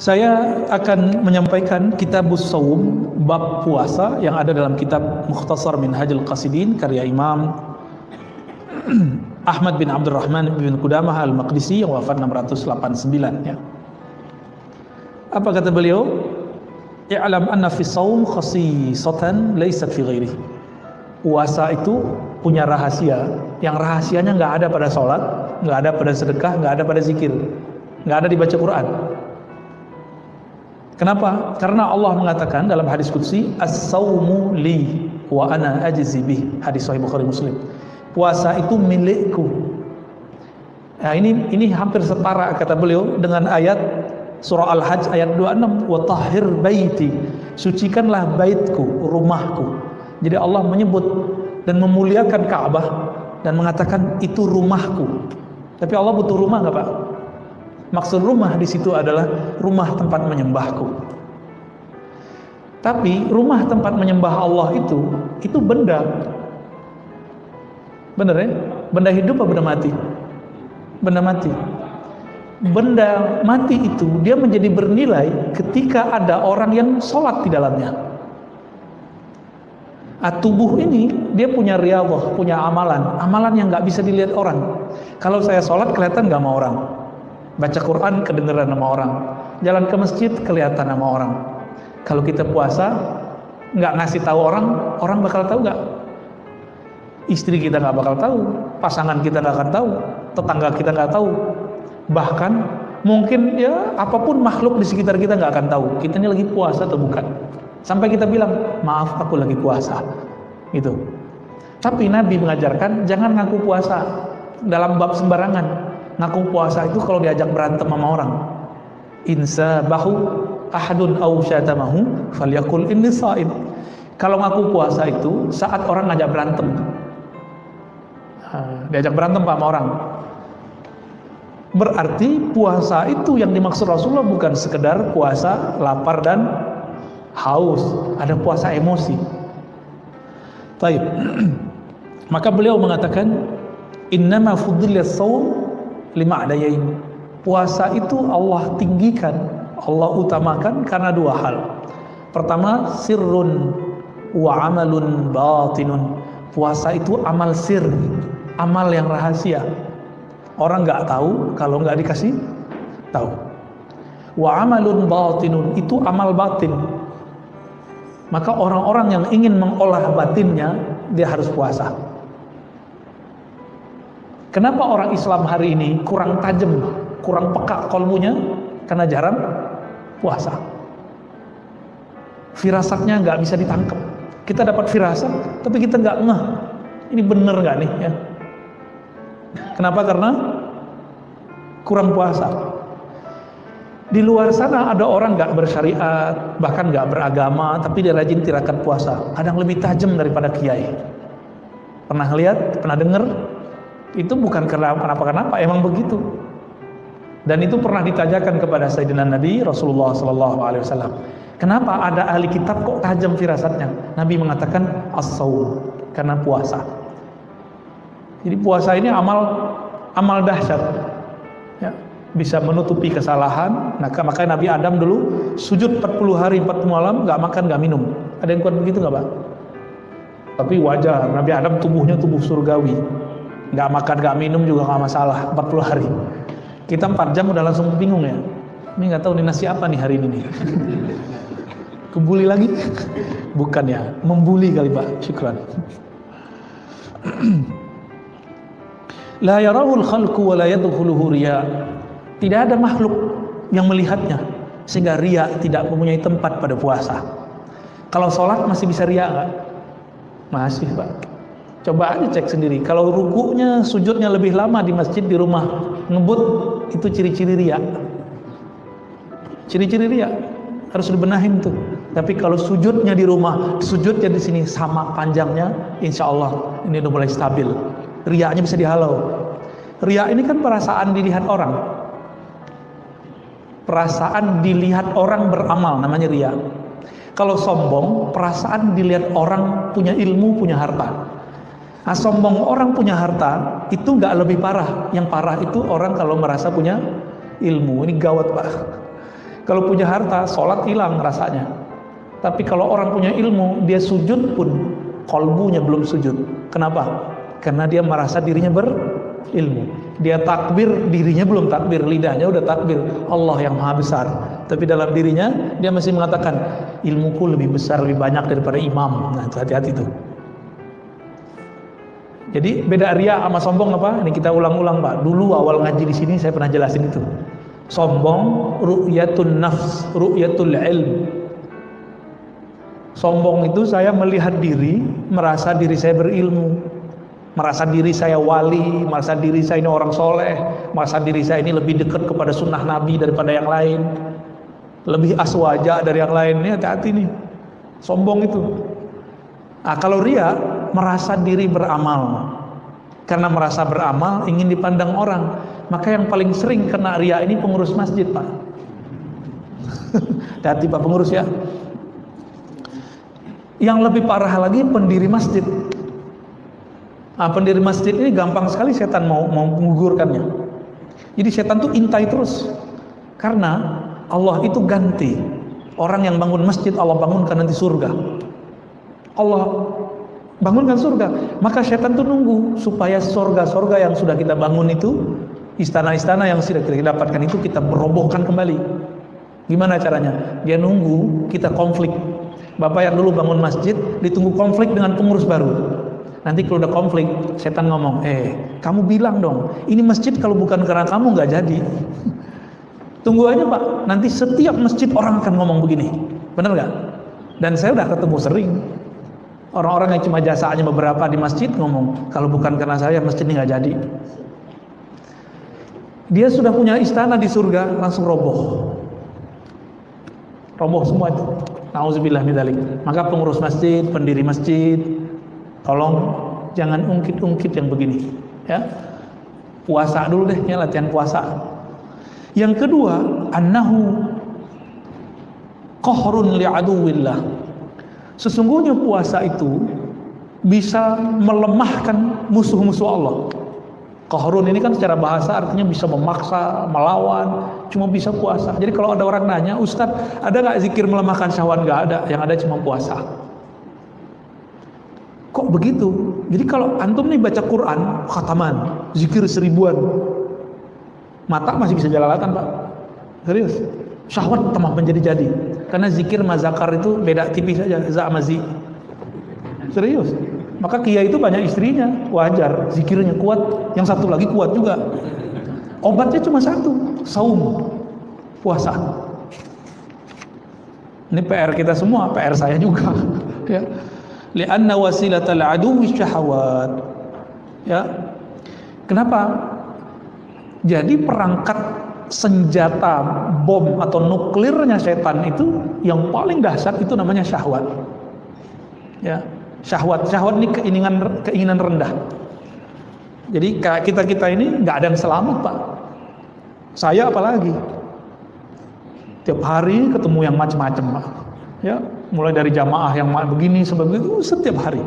Saya akan menyampaikan kitab Saum bab puasa yang ada dalam kitab Mukhtasar Minhajul Qasidin karya Imam Ahmad bin Abdurrahman bin Qudamah Al-Maqdisi yang wafat 689 ya. Apa kata beliau? I'lam anna fi saum khasisatan laysat fi ghairihi. Puasa itu punya rahasia yang rahasianya nggak ada pada sholat, nggak ada pada sedekah, nggak ada pada zikir, nggak ada dibaca Quran. Kenapa? Karena Allah mengatakan dalam hadis qudsi as-saumu li wa ana ajzi bih. Hadis sahih Bukhari Muslim. Puasa itu milikku. Nah, ini ini hampir setara kata beliau dengan ayat surah Al-Hajj ayat 26 wa tahhir baiti. Sucikanlah baitku, rumahku. Jadi Allah menyebut dan memuliakan Ka'bah dan mengatakan itu rumahku. Tapi Allah butuh rumah enggak, Pak? Maksud rumah di situ adalah rumah tempat menyembahku. Tapi rumah tempat menyembah Allah itu itu benda. Benar ya? Benda hidup atau benda mati? Benda mati. Benda mati itu dia menjadi bernilai ketika ada orang yang sholat di dalamnya. Ah, tubuh ini dia punya riyadhah, punya amalan, amalan yang nggak bisa dilihat orang. Kalau saya sholat kelihatan nggak sama orang, Baca Quran kedengeran sama orang. Jalan ke masjid kelihatan sama orang. Kalau kita puasa nggak ngasih tahu orang, orang bakal tahu nggak? Istri kita nggak bakal tahu, pasangan kita nggak akan tahu, tetangga kita nggak tahu. Bahkan mungkin ya apa pun makhluk di sekitar kita nggak akan tahu kita ini lagi puasa atau bukan. Sampai kita bilang maaf aku lagi puasa, gitu. Tapi Nabi mengajarkan jangan ngaku puasa dalam bab sembarangan ngaku puasa itu kalau diajak berantem sama orang. Insa bahu ahadun au syatamahu falyakul inni saim. Kalau ngaku puasa itu saat orang ngajak berantem. Diajak berantem sama orang. Berarti puasa itu yang dimaksud Rasulullah bukan sekedar puasa lapar dan haus. Ada puasa emosi. Taib. maka beliau mengatakan innama fudilat saum lima adayain. Puasa itu Allah tinggikan Allah utamakan karena dua hal. Pertama sirrun wa amalun batinun. Puasa itu amal sir amal yang rahasia. Orang nggak tahu kalau nggak dikasih tahu. Wa amalun batinun itu amal batin. Maka orang-orang yang ingin mengolah batinnya dia harus puasa Kenapa orang Islam hari ini kurang tajam, kurang peka kolmunya? Karena jarang puasa. Firasatnya nggak bisa ditangkap. Kita dapat firasat, tapi kita nggak ngeh. Ini bener nggak nih? Ya. Kenapa? Karena kurang puasa. Di luar sana ada orang nggak bersyariat, bahkan nggak beragama, tapi dia rajin tirakat puasa. Ada yang lebih tajam daripada kiai. Pernah lihat? Pernah dengar? Itu bukan karena kenapa-kenapa, emang begitu. Dan itu pernah ditanyakan kepada Sayyidina Nabi Rasulullah Sallallahu Alaihi Wasallam. Kenapa ada ahli kitab kok tajam firasatnya? Nabi mengatakan as karena puasa. Jadi puasa ini amal amal dahsyat. Ya, bisa menutupi kesalahan. Nah, makanya Nabi Adam dulu sujud 40 hari 40 malam nggak makan nggak minum. Ada yang kuat begitu nggak, Pak? Tapi wajar, Nabi Adam tubuhnya tubuh surgawi nggak makan nggak minum juga nggak masalah 40 hari. Kita 4 jam udah langsung bingung ya. Ini nggak tahu nih nasi apa nih hari ini kebuli lagi? Bukan ya membuli kali pak. Syukran. La yarahul khalqu wa la yadkhuluhu riya. Tidak ada makhluk yang melihatnya sehingga ria tidak mempunyai tempat pada puasa. Kalau sholat masih bisa ria nggak? Masih pak Coba aja cek sendiri. Kalau rukunya, sujudnya lebih lama di masjid di rumah ngebut itu ciri-ciri ria. Ciri-ciri ria harus dibenahin tuh. Tapi kalau sujudnya di rumah, sujudnya di sini sama panjangnya, insya Allah ini udah mulai stabil. Riaknya bisa dihalau. Ria ini kan perasaan dilihat orang. Perasaan dilihat orang beramal namanya ria. Kalau sombong, perasaan dilihat orang punya ilmu, punya harta. Nah, sombong orang punya harta itu nggak lebih parah. Yang parah itu orang kalau merasa punya ilmu. Ini gawat pak. Kalau punya harta, sholat hilang rasanya. Tapi kalau orang punya ilmu, dia sujud pun kolbunya belum sujud. Kenapa? Karena dia merasa dirinya berilmu. Dia takbir, dirinya belum takbir, lidahnya udah takbir. Allah yang maha besar. Tapi dalam dirinya, dia masih mengatakan, ilmuku lebih besar, lebih banyak daripada imam. Nah, hati-hati tuh. Jadi beda ria sama sombong apa? Ini kita ulang-ulang Pak. Dulu awal ngaji di sini saya pernah jelasin itu. Sombong ru'yatun nafs, ru'yatul ilm. Sombong itu saya melihat diri, merasa diri saya berilmu, merasa diri saya wali, merasa diri saya ini orang soleh, merasa diri saya ini lebih dekat kepada sunnah Nabi daripada yang lain, lebih aswaja dari yang lain. Ini hati-hati nih, sombong itu. Nah, kalau ria merasa diri beramal, karena merasa beramal ingin dipandang orang, maka yang paling sering kena ria ini pengurus masjid pak. Hati pak pengurus ya. Yang lebih parah lagi pendiri masjid. Nah, pendiri masjid ini gampang sekali setan mau mau menggugurkannya. Jadi setan tuh intai terus. Karena Allah itu ganti. Orang yang bangun masjid Allah bangunkan nanti surga. Allah bangunkan surga. Maka setan tuh nunggu supaya surga-surga yang sudah kita bangun itu, istana-istana yang sudah kita dapatkan itu kita merobohkan kembali. Gimana caranya? Dia nunggu kita konflik. Bapak yang dulu bangun masjid ditunggu konflik dengan pengurus baru. Nanti kalau udah konflik, setan ngomong, eh kamu bilang dong, ini masjid kalau bukan karena kamu nggak jadi. Tunggu aja pak, nanti setiap masjid orang akan ngomong begini, benar nggak? Dan saya udah ketemu sering. Orang-orang yang cuma jasanya beberapa di masjid ngomong, kalau bukan karena saya masjid ini nggak jadi. Dia sudah punya istana di surga, langsung roboh. Roboh semua itu. Nauzubillah midalik. Maka pengurus masjid, pendiri masjid, tolong jangan ungkit-ungkit yang begini, ya. Puasa dulu deh ya latihan puasa. Yang kedua, annahu qahrun li'aduwillah. Sesungguhnya puasa itu bisa melemahkan musuh-musuh Allah. Qahrun ini kan secara bahasa artinya bisa memaksa, melawan, cuma bisa puasa. Jadi kalau ada orang nanya, Ustadz ada nggak zikir melemahkan syahwat? Nggak ada, yang ada cuma puasa. Kok begitu? Jadi kalau antum nih baca Quran, khataman, zikir seribuan, mata masih bisa jalalatan pak. Serius. Syahwat tambah menjadi-jadi. Karena zikir mazakar itu beda tipis saja, za zi. Serius. Maka kia itu banyak istrinya, wajar. Zikirnya kuat, yang satu lagi kuat juga. Obatnya cuma satu, saum, puasa. Ini PR kita semua, PR saya juga. ya. Lianna wasilatal aduwi syahawat. Ya. Kenapa? Jadi perangkat senjata bom atau nuklirnya setan itu yang paling dahsyat itu namanya syahwat. Ya syahwat syahwat ini keinginan keinginan rendah. Jadi kita kita ini nggak ada yang selamat pak. Saya apalagi? Tiap hari ketemu yang macam-macam pak. Ya mulai dari jamaah yang begini sebagai itu setiap hari.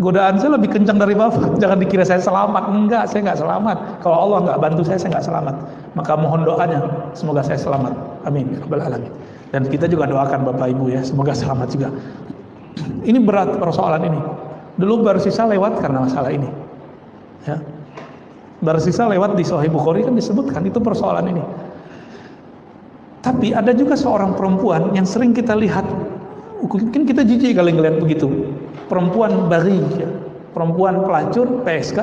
Godaan saya lebih kencang dari bapak. Jangan dikira saya selamat. Enggak saya nggak selamat. Kalau Allah nggak bantu saya saya nggak selamat maka mohon doanya semoga saya selamat amin ya dan kita juga doakan bapak ibu ya semoga selamat juga ini berat persoalan ini. Dulu Barsisa lewat karena masalah ini. Ya. Barsisa lewat di Sahih Bukhari kan disebutkan itu persoalan ini. Tapi ada juga seorang perempuan yang sering kita lihat, mungkin kita jijik kali ngeliat begitu. Perempuan bari, ya. perempuan pelacur, PSK,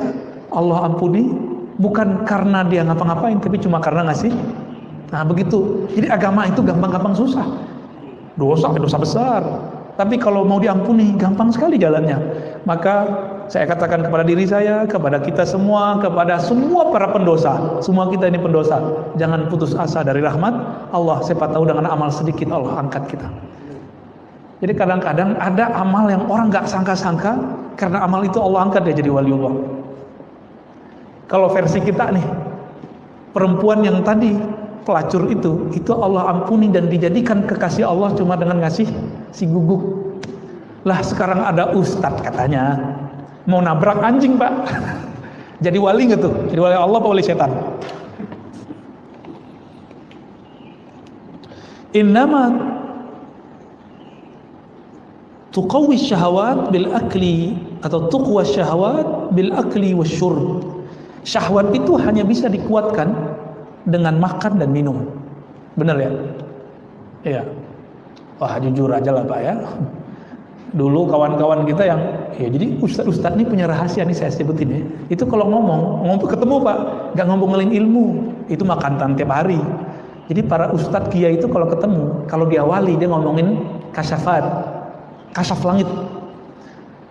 Allah ampuni, bukan karena dia ngapa-ngapain, tapi cuma karena ngasih. Nah begitu. Jadi agama itu gampang-gampang susah. Dosa, dosa besar. Tapi kalau mau diampuni gampang sekali jalannya. Maka saya katakan kepada diri saya, kepada kita semua, kepada semua para pendosa, semua kita ini pendosa. Jangan putus asa dari rahmat Allah. Siapa tahu dengan amal sedikit Allah angkat kita. Jadi kadang-kadang ada amal yang orang nggak sangka-sangka karena amal itu Allah angkat dia jadi waliullah. Kalau versi kita nih, perempuan yang tadi pelacur itu itu Allah ampuni dan dijadikan kekasih Allah cuma dengan ngasih si guguk. Lah sekarang ada ustadz katanya mau nabrak anjing pak. Jadi wali nggak jadi wali Allah apa wali setan? Innama tuqawwi syahwat bil akli atau tuqwa syahwat bil akli wasyurb syahwat itu hanya bisa dikuatkan dengan makan dan minum. Benar ya? Iya. Wah jujur aja lah pak ya. Dulu kawan-kawan kita yang ya jadi ustadz-ustadz ini punya rahasia nih saya sebutin ya. Itu kalau ngomong ngomong ketemu pak nggak ngomongin ilmu. Itu makan tiap hari. Jadi para ustadz kia itu kalau ketemu kalau diawali dia ngomongin kasyafat kasaf langit.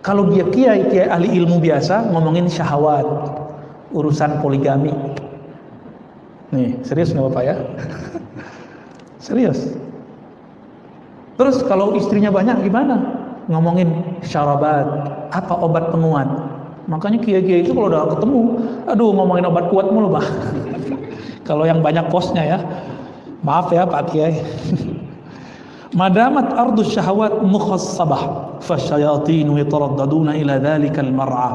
Kalau dia kiai kiai ahli ilmu biasa ngomongin syahwat urusan poligami nih serius nggak bapak ya serius terus kalau istrinya banyak gimana ngomongin syarabat, apa obat penguat. Makanya kiai-kiai itu kalau udah ketemu, aduh ngomongin obat kuat mulu, Pak. kalau yang banyak posnya ya. Maaf ya Pak Kiai. Madamat ardus syahwat mukhassabah fasyayatinu yataraddaduna ila dhalikal mar'a.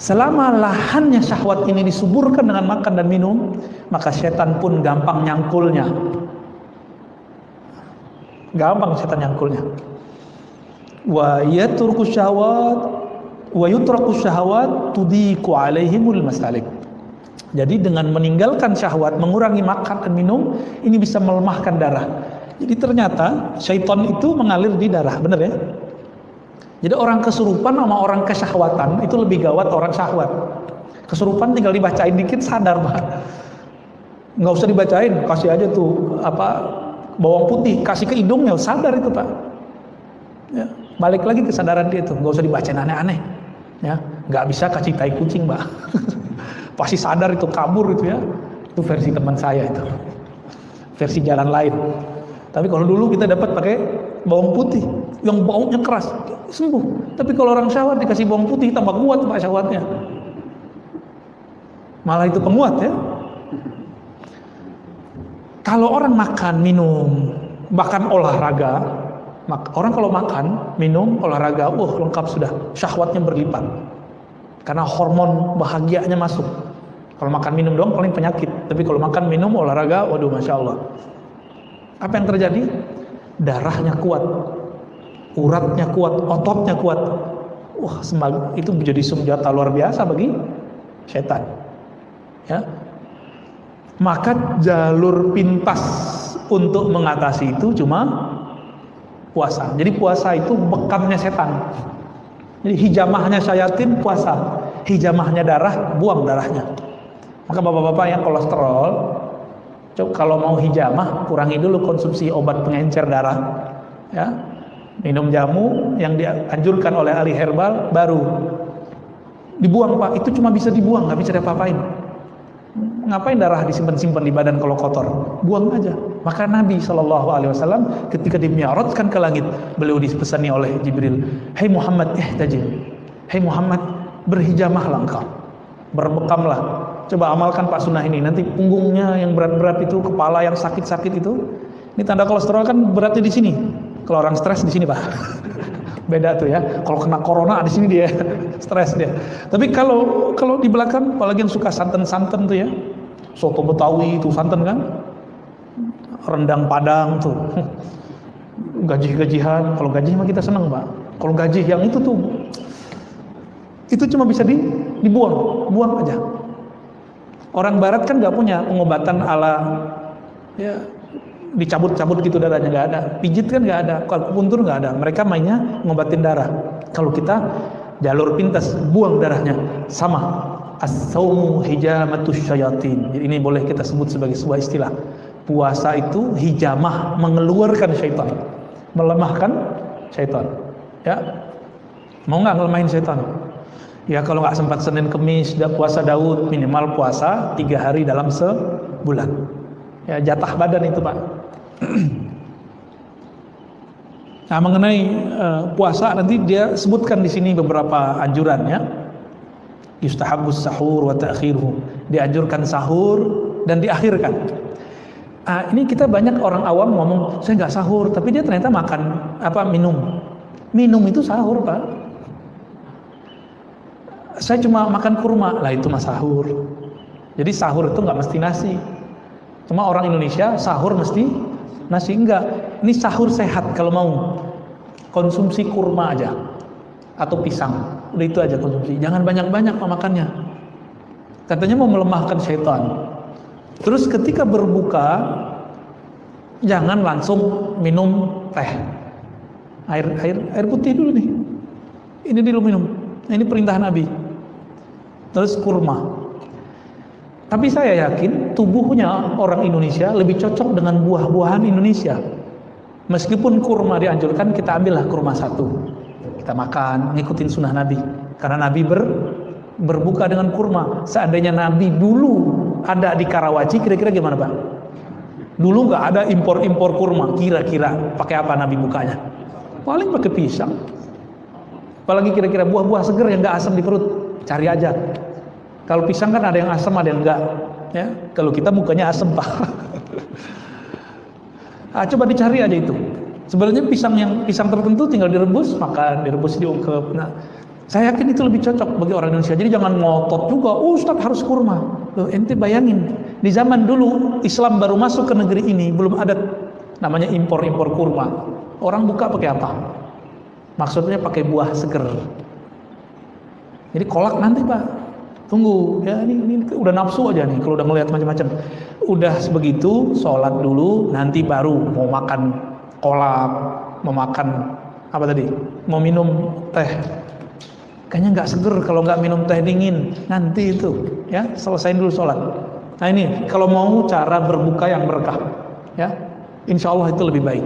Selama lahannya syahwat ini disuburkan dengan makan dan minum, maka setan pun gampang nyangkulnya. Gampang setan nyangkulnya. Wa yatruku syahwat wa yutraku syahwat tudiku alaihimul masalik. Jadi dengan meninggalkan syahwat mengurangi makan dan minum ini bisa melemahkan darah. Jadi ternyata syaitan itu mengalir di darah benar ya jadi orang kesurupan sama orang kesyahwatan itu lebih gawat orang syahwat. Kesurupan tinggal dibacain dikit sadar pak. Nggak usah dibacain kasih aja tuh apa bawang putih kasih ke hidungnya sadar itu pak. Ya balik lagi kesadaran dia itu nggak usah dibacain aneh-aneh ya. Nggak bisa kasih tai kucing mbak pasti sadar itu kabur itu ya. Itu versi teman saya itu versi jalan lain. Tapi kalau dulu kita dapat pakai bawang putih yang baunya keras sembuh tapi kalau orang syawat dikasih bawang putih tambah kuat pak syawatnya malah itu penguat ya kalau orang makan minum bahkan olahraga Orang kalau makan, minum, olahraga, uh lengkap sudah. Syahwatnya berlipat. Karena hormon bahagianya masuk. Kalau makan minum doang paling penyakit. Tapi kalau makan minum olahraga, waduh masya Allah. Apa yang terjadi? Darahnya kuat, uratnya kuat, ototnya kuat. Wah, itu menjadi senjata luar biasa bagi setan. Ya. Maka jalur pintas untuk mengatasi itu cuma puasa. Jadi puasa itu bekamnya setan. Jadi hijamahnya syayatin puasa, hijamahnya darah buang darahnya. Maka bapak-bapak yang kolesterol, coba kalau mau hijamah kurangi dulu konsumsi obat pengencer darah, ya. Minum jamu yang dianjurkan oleh ahli herbal baru dibuang pak. Itu cuma bisa dibuang, nggak bisa diapa-apain ngapain darah disimpan-simpan di badan kalau kotor? Buang aja. Maka Nabi Shallallahu Alaihi Wasallam ketika dimiarotkan ke langit, beliau dipesani oleh Jibril, Hei Muhammad, eh tajil. Hei Muhammad, berhijamahlah engkau, berbekamlah. Coba amalkan Pak Sunnah ini. Nanti punggungnya yang berat-berat itu, kepala yang sakit-sakit itu, ini tanda kolesterol kan beratnya di sini. Kalau orang stres di sini Pak. beda tuh ya. Kalau kena corona di sini dia stres dia. Tapi kalau kalau di belakang apalagi yang suka santan-santan tuh ya. Soto Betawi itu santan kan. Rendang Padang tuh. Gaji-gajihan, kalau gaji mah kita senang, Pak. Kalau gaji yang itu tuh itu cuma bisa di, dibuang, buang aja. Orang barat kan nggak punya pengobatan ala ya. dicabut-cabut gitu darahnya nggak ada. Pijit kan nggak ada kalau puntur nggak ada. Mereka mainnya ngobatin darah. Kalau kita jalur pintas buang darahnya. Sama as-saumu hijamatus syayatin. Jadi ini boleh kita sebut sebagai sebuah istilah. Puasa itu hijamah mengeluarkan syaitan. Melemahkan syaitan. Ya. Mau nggak ngelemahin syaitan ya kalau nggak sempat Senin Kemis puasa Daud minimal puasa tiga hari dalam sebulan. Ya jatah badan itu pak. Nah mengenai uh, puasa nanti dia sebutkan di sini beberapa anjurannya yustahabus sahur wa dianjurkan sahur dan diakhirkan. Ah, ini kita banyak orang awam ngomong saya nggak sahur tapi dia ternyata makan apa minum. Minum itu sahur pak saya cuma makan kurma lah itu mah sahur jadi sahur itu nggak mesti nasi Cuma orang Indonesia sahur mesti nasi enggak. Ini sahur sehat kalau mau. Konsumsi kurma aja atau pisang. Udah itu aja konsumsi. Jangan banyak-banyak makannya. Katanya mau melemahkan syaitan. Terus ketika berbuka jangan langsung minum teh. Air air air putih dulu nih. Ini dulu minum. Nah, ini perintah Nabi. Terus kurma. Tapi saya yakin tubuhnya orang Indonesia lebih cocok dengan buah-buahan Indonesia. Meskipun kurma dianjurkan, kita ambillah kurma satu. Kita makan, ngikutin sunnah Nabi. Karena Nabi ber, berbuka dengan kurma. Seandainya Nabi dulu ada di Karawaci, kira-kira gimana Pak? Dulu nggak ada impor-impor kurma. Kira-kira pakai apa Nabi bukanya? Paling pakai pisang. Apalagi kira-kira buah-buah seger yang nggak asam di perut. Cari aja kalau pisang kan ada yang asam, ada yang enggak. Ya, kalau kita mukanya asam pak. ah, coba dicari aja itu. Sebenarnya pisang yang pisang tertentu tinggal direbus, makan, direbus diungkep. Nah, saya yakin itu lebih cocok bagi orang Indonesia. Jadi jangan ngotot juga, oh Ustaz harus kurma. Loh, ente bayangin, di zaman dulu Islam baru masuk ke negeri ini, belum ada namanya impor-impor kurma. Orang buka pakai apa? Maksudnya pakai buah seger. Jadi kolak nanti pak, tunggu ya ini, ini udah nafsu aja nih kalau udah ngelihat macam-macam. Udah sebegitu sholat dulu nanti baru mau makan kolak mau makan apa tadi? Mau minum teh. Kayaknya nggak seger kalau nggak minum teh dingin. Nanti itu ya selesai dulu sholat. Nah ini kalau mau cara berbuka yang berkah ya insya Allah itu lebih baik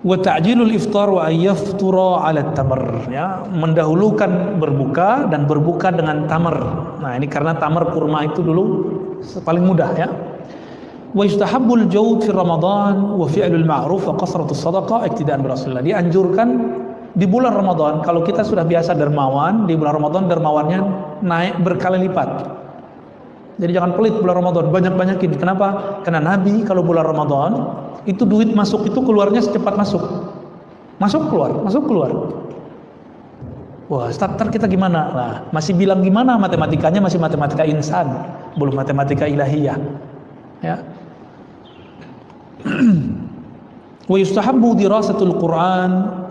wa ta'jilul iftar wa ayyaftura 'ala tamar. Ya mendahulukan berbuka dan berbuka dengan tamar. Nah ini karena tamar kurma itu dulu paling mudah ya. Wa yustahabbul jawd fi ramadan wa fi'lul ma'ruf wa qasratus sadaqah iktidaan bi rasulillah dianjurkan di bulan Ramadan kalau kita sudah biasa dermawan di bulan Ramadan dermawannya naik berkali lipat jadi jangan pelit bulan Ramadan, banyak-banyakin. Kenapa? Karena Nabi kalau bulan Ramadan itu duit masuk itu keluarnya secepat masuk. Masuk keluar, masuk keluar. Wah, starter kita gimana? Nah, masih bilang gimana matematikanya masih matematika insan, belum matematika ilahiyah. Ya. Wa yustahabbu dirasatul Quran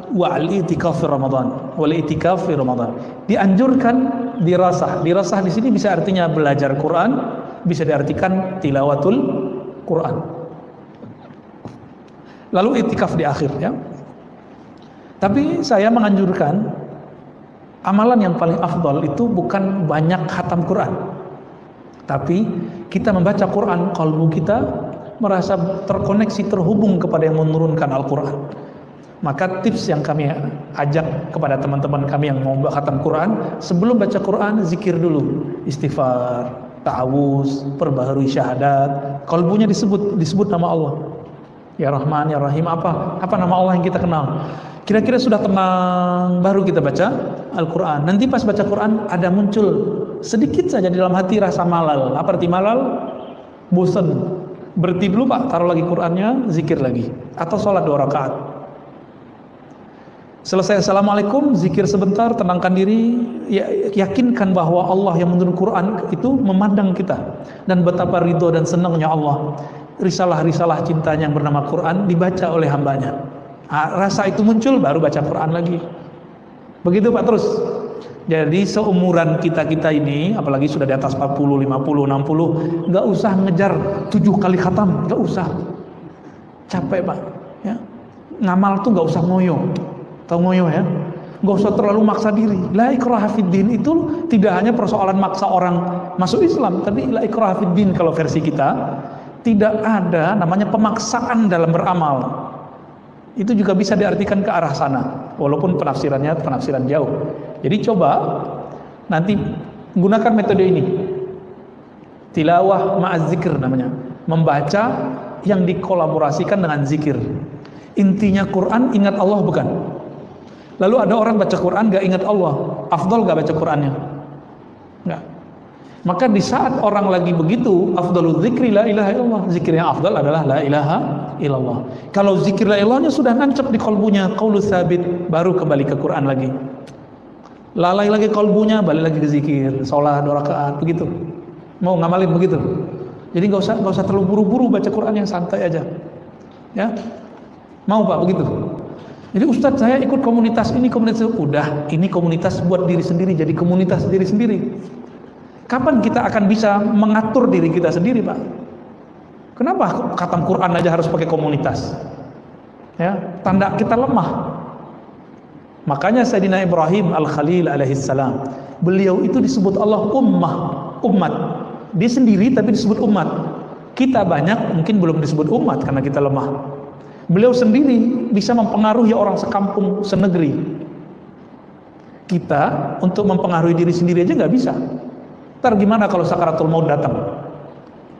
wa al-i'tikaf fi Ramadan wal i'tikaf fi Ramadan. Dianjurkan dirasah. Dirasah di sini bisa artinya belajar Quran, bisa diartikan tilawatul Quran. Lalu i'tikaf di akhir ya. Tapi saya menganjurkan amalan yang paling afdal itu bukan banyak khatam Quran. Tapi kita membaca Quran, kalbu kita merasa terkoneksi, terhubung kepada yang menurunkan Al-Quran. Maka tips yang kami ajak kepada teman-teman kami yang mau khatam Quran, sebelum baca Quran zikir dulu, istighfar, ta'awuz, perbaharui syahadat, kalbunya disebut disebut nama Allah. Ya Rahman, Ya Rahim apa? Apa nama Allah yang kita kenal? Kira-kira sudah tenang baru kita baca Al-Qur'an. Nanti pas baca Quran ada muncul sedikit saja di dalam hati rasa malal. Apa arti malal? Bosan. Berhenti dulu Pak, taruh lagi Qur'annya, zikir lagi atau sholat dua rakaat Selesai Assalamualaikum, zikir sebentar, tenangkan diri, ya, yakinkan bahwa Allah yang menurun Quran itu memandang kita dan betapa ridho dan senangnya Allah. Risalah-risalah cintanya yang bernama Quran dibaca oleh hambanya. Nah, rasa itu muncul baru baca Quran lagi. Begitu Pak terus. Jadi seumuran kita-kita ini, apalagi sudah di atas 40, 50, 60, nggak usah ngejar tujuh kali khatam, nggak usah. Capek Pak. Ya. Ngamal tuh nggak usah ngoyo Tahu ngoyo ya? Gak usah terlalu maksa diri. La ikraha fiddin itu tidak hanya persoalan maksa orang masuk Islam, tapi la ikraha fiddin kalau versi kita tidak ada namanya pemaksaan dalam beramal. Itu juga bisa diartikan ke arah sana, walaupun penafsirannya penafsiran jauh. Jadi coba nanti gunakan metode ini. Tilawah ma'az zikir namanya. Membaca yang dikolaborasikan dengan zikir. Intinya Quran ingat Allah bukan? Lalu ada orang baca Quran gak ingat Allah, afdol gak baca Qurannya? Enggak. Maka di saat orang lagi begitu, afdalu zikri la ilaha illallah. Zikir yang afdal adalah la ilaha illallah. Kalau zikir la ilahnya sudah nancap di kolbunya, qaulu sabit, baru kembali ke Quran lagi. Lalai lagi kolbunya, balik lagi ke zikir, sholat, dua rakaat, begitu. Mau ngamalin begitu? Jadi nggak usah nggak usah terlalu buru-buru baca Quran yang santai aja. Ya, mau pak begitu. Jadi Ustadz saya ikut komunitas ini komunitas itu udah ini komunitas buat diri sendiri jadi komunitas diri sendiri. Kapan kita akan bisa mengatur diri kita sendiri pak? Kenapa khatam Quran aja harus pakai komunitas? Ya, tanda kita lemah. Makanya Sayyidina Ibrahim Al-Khalil alaihissalam, beliau itu disebut Allah ummah, umat. Dia sendiri tapi disebut umat. Kita banyak mungkin belum disebut umat karena kita lemah. Beliau sendiri bisa mempengaruhi orang sekampung, senegeri. Kita untuk mempengaruhi diri sendiri aja nggak bisa. Ntar gimana kalau sakaratul maut datang?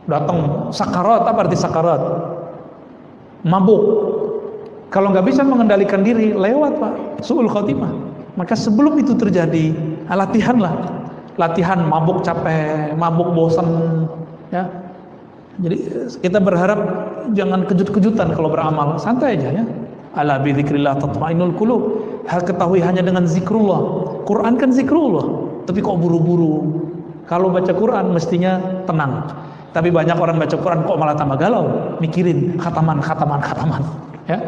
Datang sakarat, apa arti sakarat? Mabuk. Kalau nggak bisa mengendalikan diri, lewat pak, suul khotimah. Maka sebelum itu terjadi, latihan lah. Latihan mabuk capek, mabuk bosan, ya jadi kita berharap jangan kejut-kejutan kalau beramal, santai aja ya. Ala bi dzikrillah tatmainul qulub. Hal ketahui hanya dengan zikrullah. Quran kan zikrullah, tapi kok buru-buru. Kalau baca Quran mestinya tenang. Tapi banyak orang baca Quran kok malah tambah galau, mikirin khataman, khataman, khataman, ya.